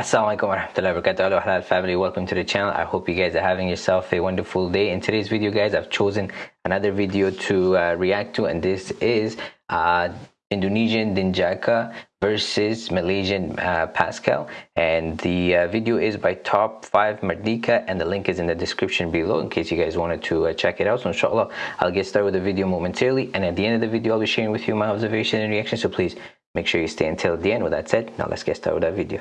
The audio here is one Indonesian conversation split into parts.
Assalamualaikum warahmatullahi wabarakatuh. Hello halal family. Welcome to the channel. I hope you guys are having yourself a wonderful day. In today's video guys I've chosen another video to uh, react to and this is uh, Indonesian Dinjaka versus Malaysian uh, Pascal. And the uh, video is by top 5 Mardika and the link is in the description below in case you guys wanted to uh, check it out. So inshallah I'll get started with the video momentarily. And at the end of the video I'll be sharing with you my observation and reaction. So please make sure you stay until the end. With that said now let's get started with that video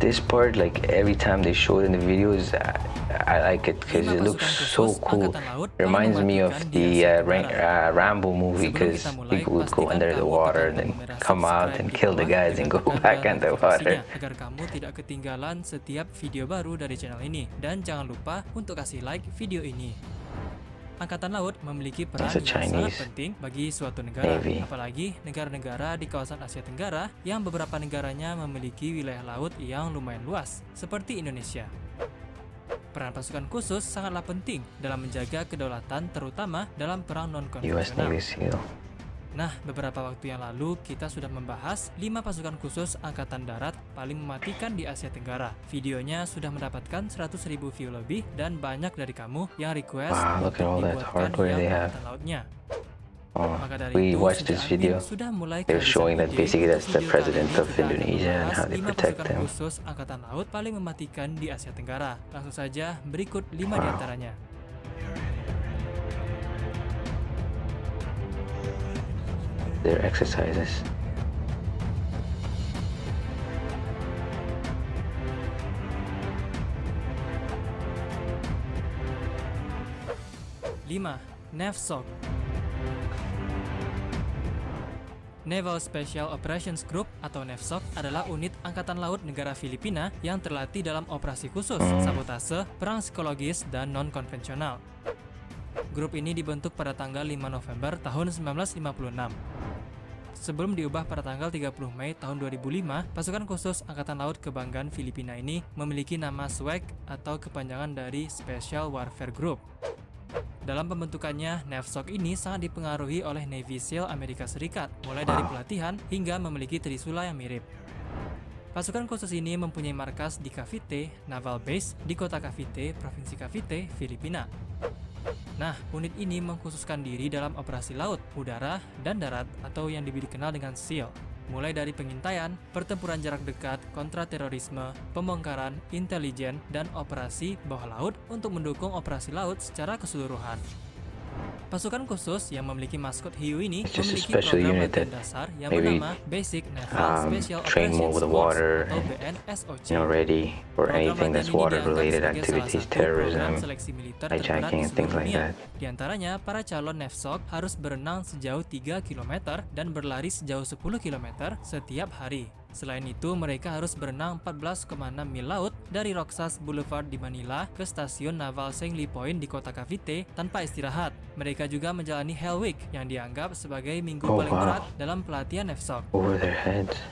this part like every time they show it in the videos I, I like it because it looks so cool. Reminds me of the uh, uh, Rambo movie because people would go under the water and then come out and kill the guys and go back under water agar kamu tidak ketinggalan setiap video baru dari channel ini. Dan jangan lupa untuk kasih like video ini Angkatan Laut memiliki peran yang sangat penting bagi suatu negara, Navy. apalagi negara-negara di kawasan Asia Tenggara yang beberapa negaranya memiliki wilayah laut yang lumayan luas, seperti Indonesia. Peran pasukan khusus sangatlah penting dalam menjaga kedaulatan terutama dalam perang non-konvensional. Nah, beberapa waktu yang lalu kita sudah membahas 5 pasukan khusus Angkatan Darat paling mematikan di Asia Tenggara. Videonya sudah mendapatkan 100.000 view lebih dan banyak dari kamu yang request wow, untuk dibuatkan yang Angkatan Lautnya. Oh, we watched this video. They're showing that basically that's the president of Indonesia and how they protect them. khusus Angkatan Laut paling mematikan di Asia Tenggara. Langsung saja berikut 5 wow. di antaranya. Their exercises. Lima, NAVSOC Naval Special Operations Group atau NAVSOC adalah unit Angkatan Laut negara Filipina yang terlatih dalam operasi khusus, sabotase, perang psikologis, dan non-konvensional. Grup ini dibentuk pada tanggal 5 November tahun 1956. Sebelum diubah pada tanggal 30 Mei tahun 2005, pasukan khusus Angkatan Laut Kebanggaan Filipina ini memiliki nama SWAG atau kepanjangan dari Special Warfare Group. Dalam pembentukannya, NAVSOC ini sangat dipengaruhi oleh Navy SEAL Amerika Serikat, mulai dari pelatihan hingga memiliki trisula yang mirip. Pasukan khusus ini mempunyai markas di Cavite Naval Base di kota Cavite, Provinsi Cavite, Filipina. Nah, unit ini mengkhususkan diri dalam operasi laut, udara, dan darat atau yang dikenal dengan SEAL. Mulai dari pengintaian, pertempuran jarak dekat, kontraterorisme, pembongkaran, intelijen, dan operasi bawah laut untuk mendukung operasi laut secara keseluruhan. Pasukan khusus yang memiliki maskot hiu ini memiliki program latihan dasar yang bernama Basic Naval um, Special Operations Force atau BNSOC. You know, ready for anything that's water-related activities, terrorism, hijacking, and things like that. Di antaranya, para calon NAVSOC harus berenang sejauh 3 km dan berlari sejauh 10 km setiap hari. Selain itu, mereka harus berenang 14,6 mil laut dari Roxas Boulevard di Manila ke stasiun naval Sengli Point di kota Cavite tanpa istirahat. Mereka juga menjalani Hell Week yang dianggap sebagai minggu oh, paling berat dalam pelatihan NEFSOC.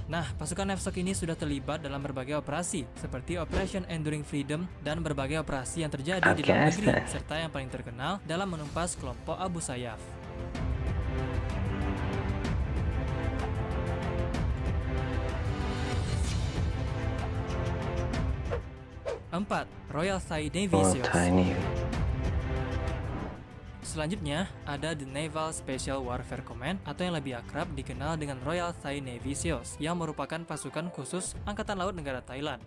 Nah, pasukan NEFSOC ini sudah terlibat dalam berbagai operasi seperti Operation Enduring Freedom dan berbagai operasi yang terjadi di dalam negeri serta yang paling terkenal dalam menumpas kelompok Abu Sayyaf. 4. Royal Thai Navy oh, Seals Selanjutnya, ada The Naval Special Warfare Command atau yang lebih akrab dikenal dengan Royal Thai Navy Seals yang merupakan pasukan khusus Angkatan Laut negara Thailand.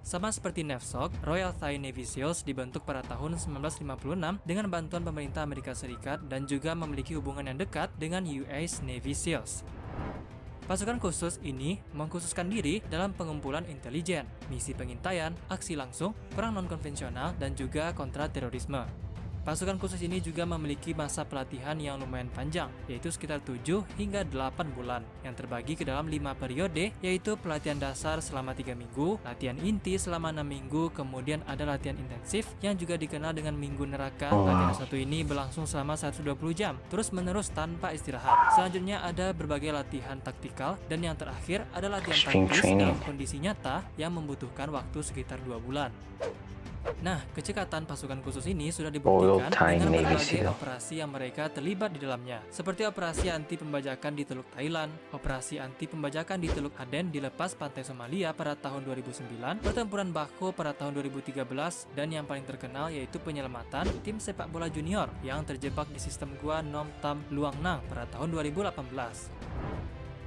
Sama seperti NAVSOC, Royal Thai Navy SEALs dibentuk pada tahun 1956 dengan bantuan pemerintah Amerika Serikat dan juga memiliki hubungan yang dekat dengan US Navy SEALs. Pasukan khusus ini mengkhususkan diri dalam pengumpulan intelijen, misi pengintaian, aksi langsung, perang non-konvensional, dan juga kontra terorisme. Pasukan khusus ini juga memiliki masa pelatihan yang lumayan panjang, yaitu sekitar 7 hingga 8 bulan, yang terbagi ke dalam 5 periode, yaitu pelatihan dasar selama 3 minggu, latihan inti selama 6 minggu, kemudian ada latihan intensif yang juga dikenal dengan minggu neraka. Oh. Latihan satu ini berlangsung selama 120 jam, terus menerus tanpa istirahat. Selanjutnya ada berbagai latihan taktikal, dan yang terakhir ada latihan taktis dalam kondisi nyata yang membutuhkan waktu sekitar 2 bulan. Nah, kecekatan pasukan khusus ini sudah dibuktikan dengan berbagai operasi yang mereka terlibat di dalamnya, seperti operasi anti pembajakan di Teluk Thailand, operasi anti pembajakan di Teluk Aden dilepas pantai Somalia pada tahun 2009, pertempuran Bako pada tahun 2013, dan yang paling terkenal yaitu penyelamatan tim sepak bola junior yang terjebak di sistem gua Nom Tam Luang Nang pada tahun 2018.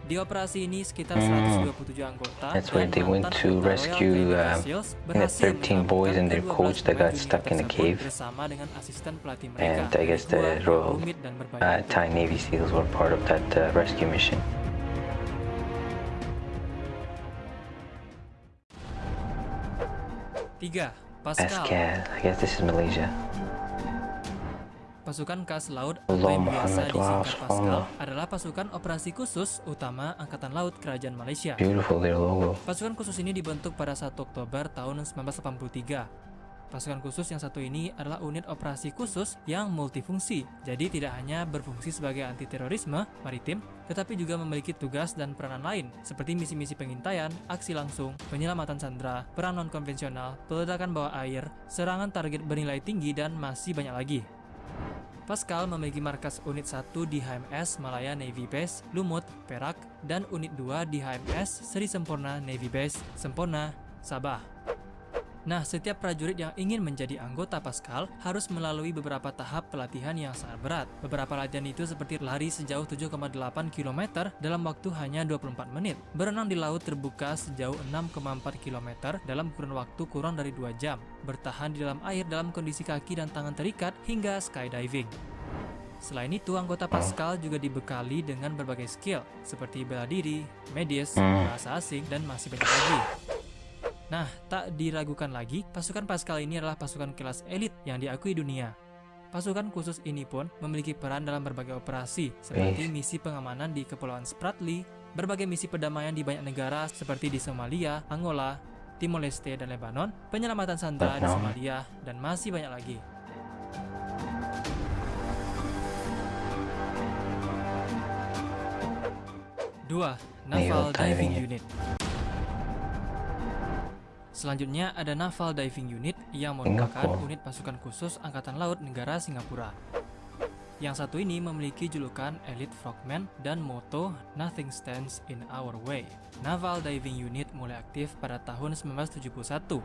Operasi ini sekitar Hmm. 127 anggota That's where they went to rescue, Seals the 13 boys and their coach that got stuck in the cave. bersama dengan asisten pelatih mereka. And I guess the Royal rumit dan berbahaya uh. Thai Navy SEALs were part of that uh, rescue mission. Pascal, I guess this is Malaysia. Pasukan Kas Laut atau yang biasa disingkat adalah pasukan operasi khusus utama Angkatan Laut Kerajaan Malaysia. Pasukan khusus ini dibentuk pada 1 Oktober tahun 1983. Pasukan khusus yang satu ini adalah unit operasi khusus yang multifungsi. Jadi tidak hanya berfungsi sebagai anti terorisme maritim, tetapi juga memiliki tugas dan peranan lain seperti misi-misi pengintaian, aksi langsung, penyelamatan sandera, perang non konvensional, peledakan bawah air, serangan target bernilai tinggi dan masih banyak lagi. Pascal memiliki markas unit 1 di HMS Malaya Navy Base, Lumut, Perak, dan unit 2 di HMS Sri Sempurna Navy Base, Sempurna, Sabah. Nah, setiap prajurit yang ingin menjadi anggota Pascal harus melalui beberapa tahap pelatihan yang sangat berat. Beberapa latihan itu seperti lari sejauh 7,8 km dalam waktu hanya 24 menit, berenang di laut terbuka sejauh 6,4 km dalam kurun waktu kurang dari 2 jam, bertahan di dalam air dalam kondisi kaki dan tangan terikat hingga skydiving. Selain itu, anggota Pascal juga dibekali dengan berbagai skill seperti bela diri, medis, bahasa asing, dan masih banyak lagi. Nah, tak diragukan lagi, pasukan Pascal ini adalah pasukan kelas elit yang diakui dunia. Pasukan khusus ini pun memiliki peran dalam berbagai operasi, seperti misi pengamanan di Kepulauan Spratly, berbagai misi perdamaian di banyak negara seperti di Somalia, Angola, Timor Leste, dan Lebanon, penyelamatan sandera di. Somalia, dan masih banyak lagi. Dua, Naval Diving Diving Unit. Selanjutnya ada Naval Diving Unit yang merupakan unit pasukan khusus Angkatan Laut negara Singapura. Yang satu ini memiliki julukan Elite Frogman dan moto Nothing Stands in Our Way. Naval Diving Unit mulai aktif pada tahun 1971.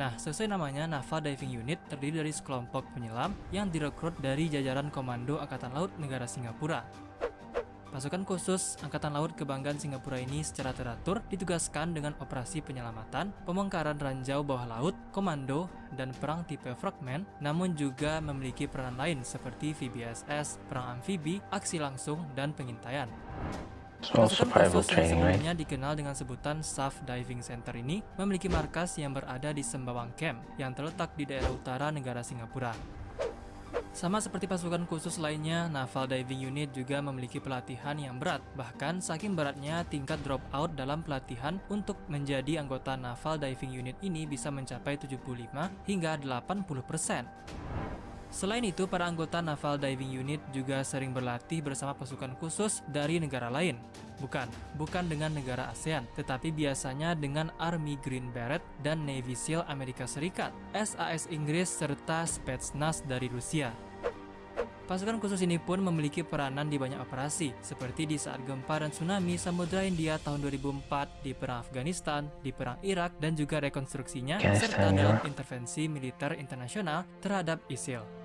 Nah, sesuai namanya, Naval Diving Unit terdiri dari sekelompok penyelam yang direkrut dari jajaran Komando Angkatan Laut negara Singapura. Pasukan khusus Angkatan Laut Kebanggaan Singapura ini secara teratur ditugaskan dengan operasi penyelamatan, pembongkaran ranjau bawah laut, komando, dan perang tipe frogman, namun juga memiliki peran lain seperti VBSS, perang amfibi, aksi langsung, dan pengintaian. Pasukan khusus yang sebelumnya dikenal dengan sebutan SAF Diving Center ini memiliki markas yang berada di Sembawang Camp yang terletak di daerah utara negara Singapura. Sama seperti pasukan khusus lainnya, Naval Diving Unit juga memiliki pelatihan yang berat. Bahkan saking beratnya tingkat drop out dalam pelatihan untuk menjadi anggota Naval Diving Unit ini bisa mencapai 75 hingga 80%. Selain itu, para anggota Naval Diving Unit juga sering berlatih bersama pasukan khusus dari negara lain. Bukan, bukan dengan negara ASEAN, tetapi biasanya dengan Army Green Beret dan Navy SEAL Amerika Serikat, SAS Inggris, serta Spetsnaz dari Rusia. Pasukan khusus ini pun memiliki peranan di banyak operasi, seperti di saat gempa dan tsunami Samudra India tahun 2004, di Perang Afghanistan, di Perang Irak, dan juga rekonstruksinya, serta dalam ya. intervensi militer internasional terhadap ISIL.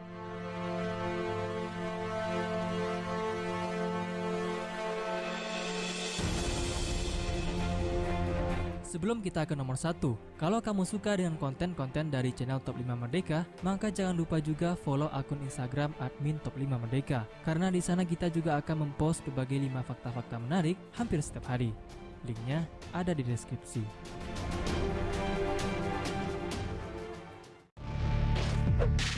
Sebelum kita ke nomor satu, kalau kamu suka dengan konten-konten dari channel Top 5 Merdeka, maka jangan lupa juga follow akun Instagram admin Top 5 Merdeka. Karena di sana kita juga akan mempost berbagai 5 fakta-fakta menarik hampir setiap hari. Linknya ada di deskripsi.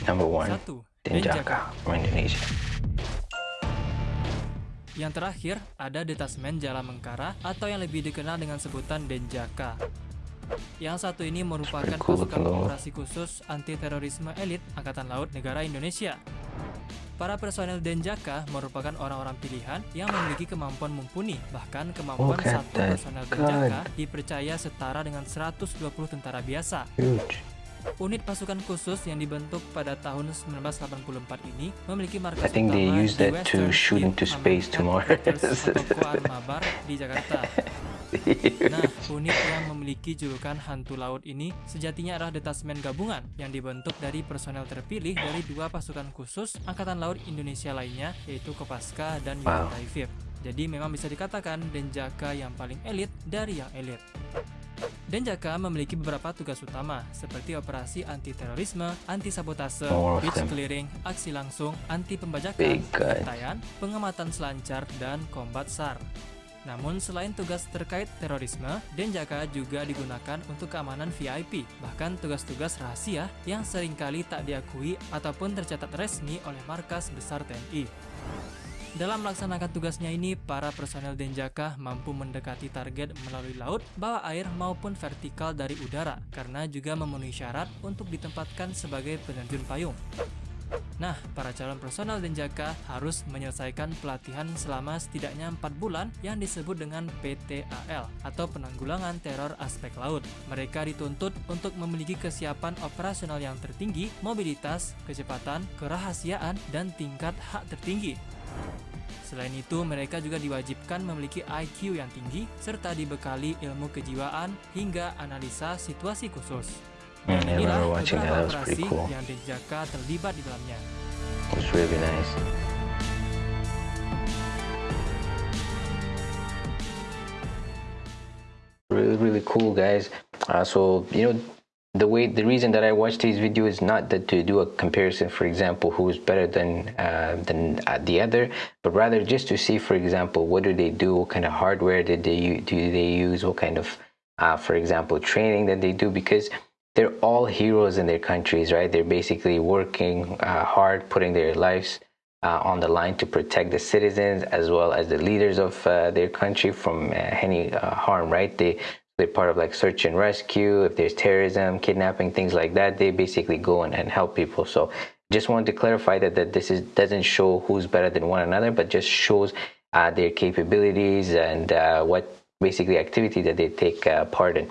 Number one, Satu, Denjaka from Indonesia. Yang terakhir, ada Detasmen Jala Mengkara atau yang lebih dikenal dengan sebutan Denjaka. Yang satu ini merupakan pasukan operasi khusus anti terorisme elit Angkatan Laut negara Indonesia. Para personel Denjaka merupakan orang-orang pilihan yang memiliki kemampuan mumpuni. Bahkan kemampuan at satu personel. Denjaka dipercaya setara dengan 120 tentara biasa. Huge. Unit pasukan khusus yang dibentuk pada tahun 1984 ini memiliki markas I think they utama di to Western shoot Fleet into space to Mabar di Jakarta. Nah, unit yang memiliki julukan hantu laut ini sejatinya adalah detasmen gabungan yang dibentuk dari personel terpilih dari dua pasukan khusus Angkatan Laut Indonesia lainnya yaitu Kopaska dan Wow. Yontai Vip. Jadi memang bisa dikatakan Denjaka yang paling elit dari yang elit. Denjaka memiliki beberapa tugas utama seperti operasi anti terorisme, anti sabotase, More of beach them. clearing, aksi langsung, anti pembajakan, Big guy. pengintaian, pengamatan selancar, dan kombat SAR. Namun selain tugas terkait terorisme, Denjaka juga digunakan untuk keamanan VIP, bahkan tugas-tugas rahasia yang sering kali tak diakui ataupun tercatat resmi oleh markas besar TNI. Dalam melaksanakan tugasnya ini, para personel Denjaka mampu mendekati target melalui laut, bawah air maupun vertikal dari udara, karena juga memenuhi syarat untuk ditempatkan sebagai penerjun payung. Nah, para calon personel Denjaka harus menyelesaikan pelatihan selama setidaknya 4 bulan yang disebut dengan PTAL atau Penanggulangan Teror Aspek Laut. Mereka dituntut untuk memiliki kesiapan operasional yang tertinggi, mobilitas, kecepatan, kerahasiaan, dan tingkat hak tertinggi. Selain itu, mereka juga diwajibkan memiliki IQ yang tinggi serta dibekali ilmu kejiwaan hingga analisa situasi khusus. Dan I remember watching that. That was pretty cool. yang Denjaka terlibat di dalamnya. It was really nice. Really, really cool, guys. Uh, so you know, the way the reason that I watch these videos is not that to do a comparison, for example, who's better than uh, than uh, the other, but rather just to see, for example, what do they do, what kind of hardware did they do they use, what kind of, uh, for example, training that they do, because they're all heroes in their countries, right? They're basically working uh, hard, putting their lives uh, on the line to protect the citizens as well as the leaders of uh, their country from uh, any uh, harm, right? They they're part of like search and rescue. If there's terrorism, kidnapping, things like that, they basically go and, and help people. So just wanted to clarify that that this is doesn't show who's better than one another, but just shows uh, their capabilities and what basically activity that they take part in.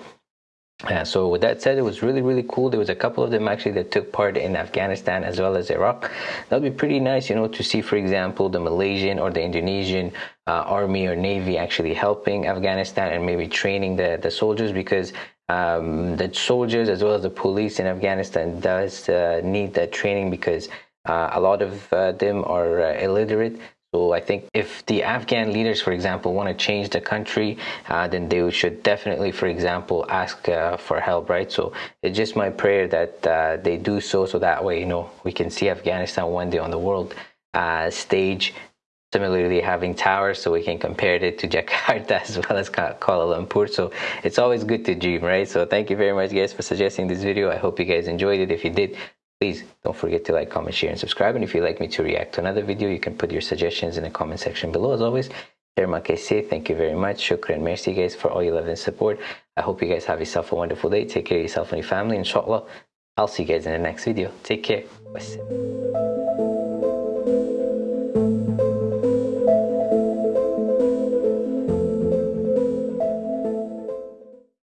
So with that said, it was really, really cool. There was a couple of them actually that took part in Afghanistan as well as Iraq. That would be pretty nice, you know, to see, for example, the Malaysian or the Indonesian uh, army or navy actually helping Afghanistan and maybe training the, the soldiers because um, the soldiers as well as the police in Afghanistan does uh, need that training because uh, a lot of uh, them are uh, illiterate. So I think if the Afghan leaders, for example, want to change the country, uh, then they should definitely, for example, ask uh, for help, right? So it's just my prayer that uh, they do so, so that way, you know, we can see Afghanistan one day on the world uh, stage. Similarly, having towers, so we can compare it to Jakarta as well as Kuala Lumpur. So it's always good to dream, right? So thank you very much, guys, for suggesting this video. I hope you guys enjoyed it. If you did, please don't forget to like, comment, share, and subscribe. And if you'd like me to react to another video, you can put your suggestions in the comment section below. As always, kasih. Thank you very much. Shukran. Merci, guys, for all your love and support. I hope you guys have yourself a wonderful day. Take care of yourself and your family. Inshallah, I'll see you guys in the next video. Take care. Wassalam.